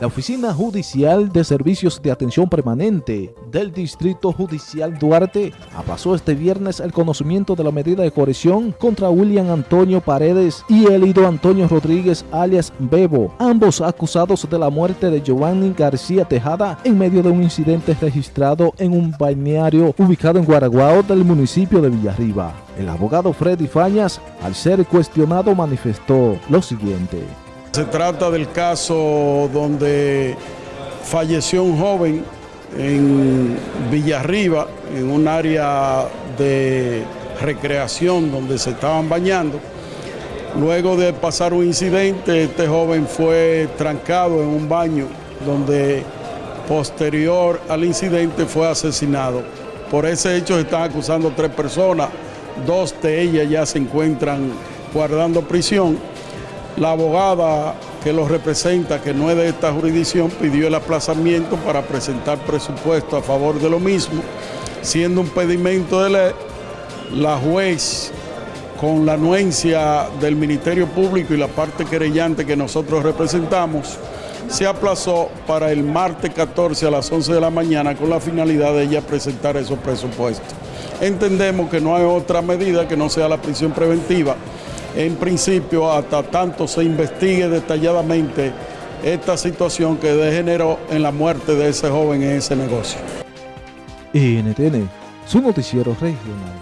La Oficina Judicial de Servicios de Atención Permanente del Distrito Judicial Duarte aplazó este viernes el conocimiento de la medida de corrección contra William Antonio Paredes y Elido Antonio Rodríguez alias Bebo, ambos acusados de la muerte de Giovanni García Tejada en medio de un incidente registrado en un balneario ubicado en Guaraguao del municipio de Villarriba. El abogado Freddy Fañas, al ser cuestionado, manifestó lo siguiente. Se trata del caso donde falleció un joven en Villarriba, en un área de recreación donde se estaban bañando. Luego de pasar un incidente, este joven fue trancado en un baño donde posterior al incidente fue asesinado. Por ese hecho se están acusando tres personas, dos de ellas ya se encuentran guardando prisión la abogada que los representa, que no es de esta jurisdicción, pidió el aplazamiento para presentar presupuesto a favor de lo mismo, siendo un pedimento de ley, la juez con la anuencia del Ministerio Público y la parte querellante que nosotros representamos, se aplazó para el martes 14 a las 11 de la mañana con la finalidad de ella presentar esos presupuestos. Entendemos que no hay otra medida que no sea la prisión preventiva, en principio hasta tanto se investigue detalladamente esta situación que degeneró en la muerte de ese joven en ese negocio. NTN, su noticiero regional.